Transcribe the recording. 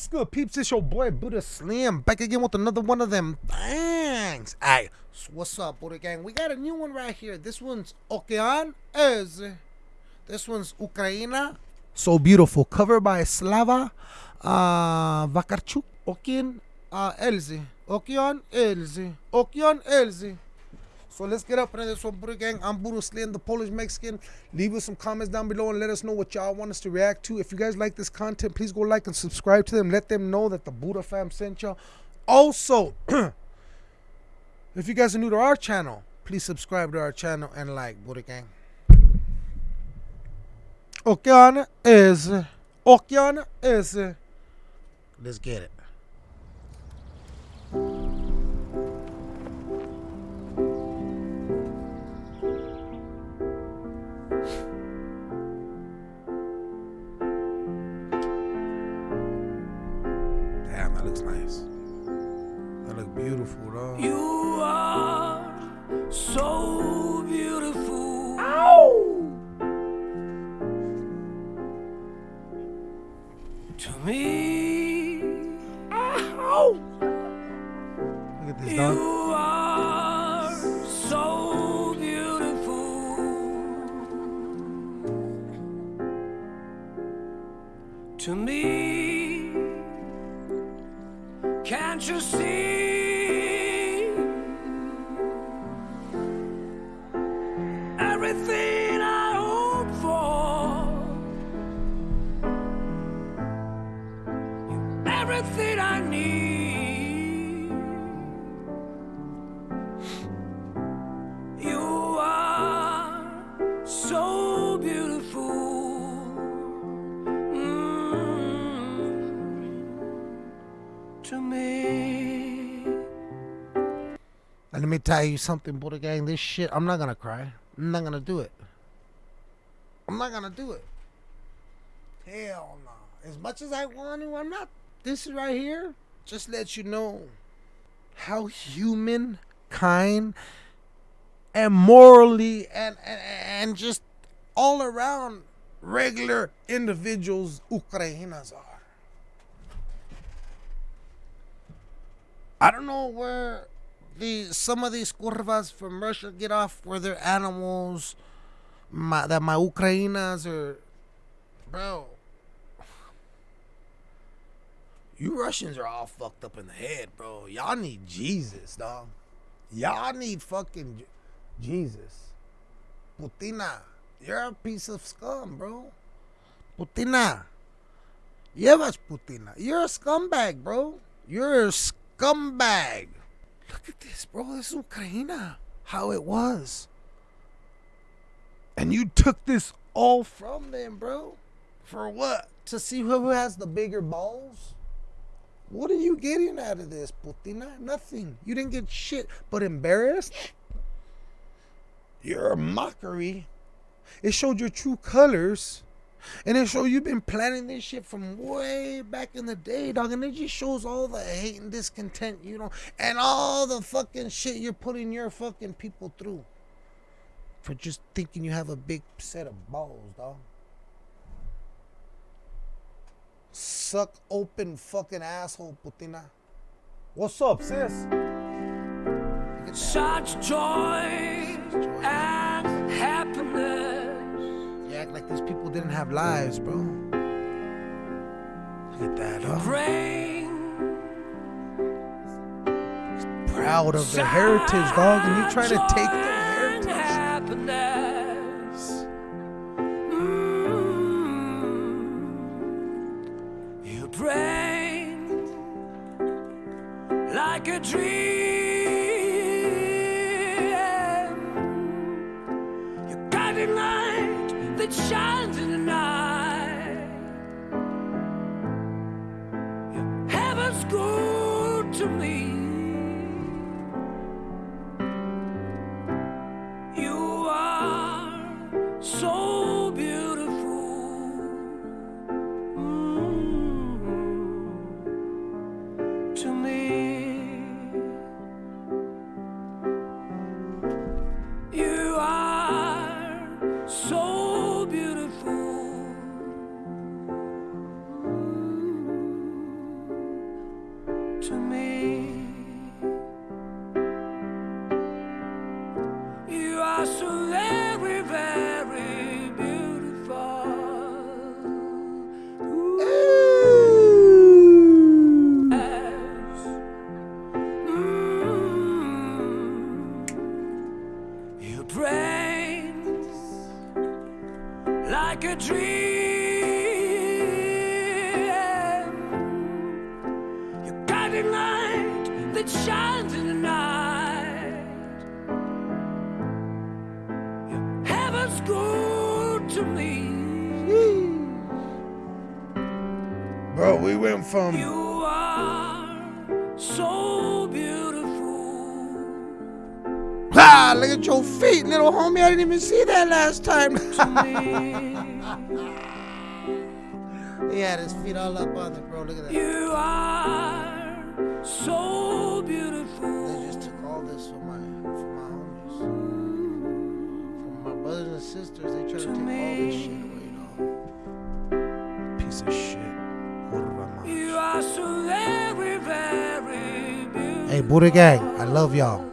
What's good, peeps? It's your boy Buddha Slim back again with another one of them Thanks. Alright, so what's up, Buddha Gang? We got a new one right here. This one's Okean is. This one's Ukraina. So beautiful. Covered by Slava uh, Vakarchuk. Okean uh, Elzi. Okean Elzy. Okean Elzy. So let's get up into this one, Buddha Gang. I'm Buddha Slim, the Polish Mexican. Leave us some comments down below and let us know what y'all want us to react to. If you guys like this content, please go like and subscribe to them. Let them know that the Buddha fam sent y'all. Also, if you guys are new to our channel, please subscribe to our channel and like Buddha Gang. Okean is. Okean is. Let's get it. That looks nice. That look beautiful, though. You are so beautiful. Ow! To me, ah, Ow! Look at this, dog. Can't you see everything I hope for? everything I need. You are so beautiful. And let me tell you something, Buddha Gang. This shit, I'm not gonna cry. I'm not gonna do it. I'm not gonna do it. Hell no. As much as I want to, I'm not. This is right here just lets you know how human, kind, and morally, and and, and just all around regular individuals Ukrainas are. I don't know where the some of these curvas from Russia get off where they're animals. My, that my Ukrainas are, bro. You Russians are all fucked up in the head, bro. Y'all need Jesus, dog. Y'all need fucking Jesus. Putina, you're a piece of scum, bro. Putina. Llevas Putina. You're a scumbag, bro. You're a scumbag. Look at this, bro. This is Ukraine. How it was. And you took this all from them, bro. For what? To see who has the bigger balls? What are you getting out of this, Putina? Nothing. You didn't get shit. But embarrassed? You're a mockery. It showed your true colors. And it showed you've been planning this shit from way back in the day, dog. And it just shows all the hate and discontent, you know, and all the fucking shit you're putting your fucking people through for just thinking you have a big set of balls, dog. Suck open fucking asshole, Putina. What's up, sis? At that. Such joy and happiness. Act like these people didn't have lives, bro. Look at that, huh? Proud of their heritage, dog, and you trying to take their heritage. happiness. Mm. You bring like a dream. That shines in the night. Heaven's good to me. to me. You are so very, very beautiful. Ooh. Ooh. Yes. Mm. Your brains like a dream. Shines in the night. Your heaven's good to me. Bro, we went from You are so beautiful. ah, look at your feet, little homie. I didn't even see that last time. he had his feet all up on it, bro. Look at that. You are so all this from my from my homies. From my brothers and sisters, they try to take all this shit away, you know. Piece of shit. You are so very, very beautiful. Hey, Buddha Gang, I love y'all.